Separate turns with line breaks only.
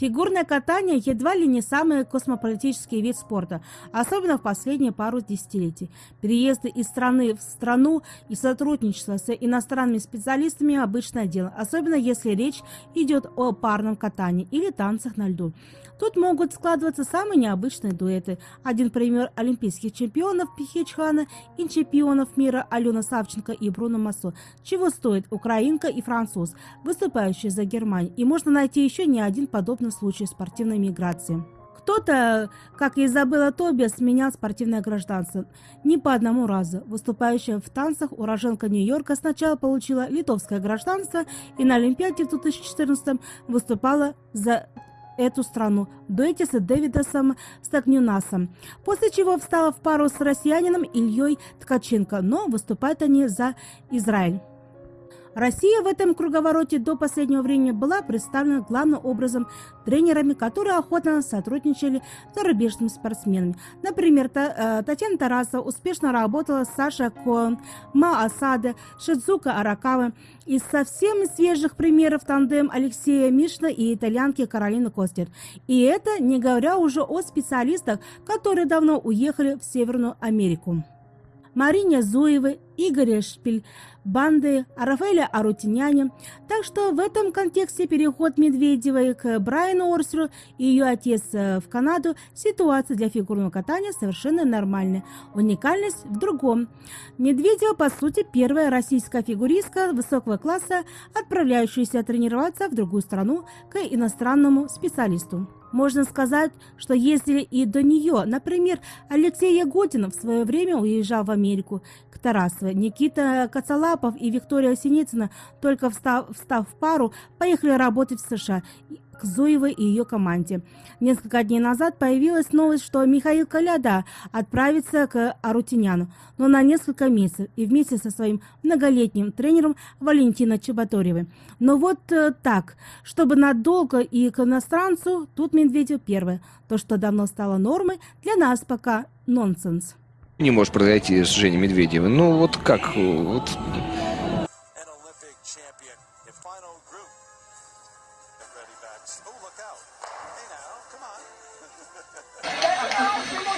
Фигурное катание едва ли не самый космополитический вид спорта, особенно в последние пару десятилетий. Переезды из страны в страну и сотрудничество с иностранными специалистами – обычное дело, особенно если речь идет о парном катании или танцах на льду. Тут могут складываться самые необычные дуэты. Один пример олимпийских чемпионов Пихечхана и чемпионов мира Алена Савченко и Бруно Массо. Чего стоит украинка и француз, выступающие за Германию. И можно найти еще не один подобный случай спортивной миграции. Кто-то, как и Изабелла Тобиас, менял спортивное гражданство. Не по одному разу. Выступающая в танцах уроженка Нью-Йорка сначала получила литовское гражданство и на Олимпиаде в 2014 выступала за эту страну в дуэте с Дэвидосом Стагнюнасом, после чего встала в пару с россиянином Ильей Ткаченко, но выступают они за Израиль. Россия в этом круговороте до последнего времени была представлена главным образом тренерами, которые охотно сотрудничали с зарубежными спортсменами. Например, э, Татьяна Тарасова успешно работала с Сашей Коэн, Ма Асаде, Шидзука Аракава. Из совсем свежих примеров тандем Алексея Мишна и итальянки Каролины Костер. И это не говоря уже о специалистах, которые давно уехали в Северную Америку. Марине Зуевой, Игоря Шпиль, банды Рафаэля Арутиняне. Так что в этом контексте переход Медведевой к Брайану Орсеру и ее отец э, в Канаду ситуация для фигурного катания совершенно нормальная. Уникальность в другом. Медведева, по сути, первая российская фигуристка высокого класса, отправляющаяся тренироваться в другую страну к иностранному специалисту. Можно сказать, что ездили и до нее. Например, Алексей Ягодин в свое время уезжал в Америку к Тарасовой. Никита Коцалапов и Виктория Синицына, только встав, встав в пару, поехали работать в США к Зуевой и ее команде. Несколько дней назад появилась новость, что Михаил Коляда отправится к Арутиняну, но на несколько месяцев и вместе со своим многолетним тренером Валентина Чеботоревой. Но вот э, так, чтобы надолго и к иностранцу, тут Медведев первый. То, что давно стало нормой, для нас пока нонсенс.
Не может произойти с Женей Медведевым. Ну вот как? Вот... ready backs. Oh, look out. Hey, now, come on.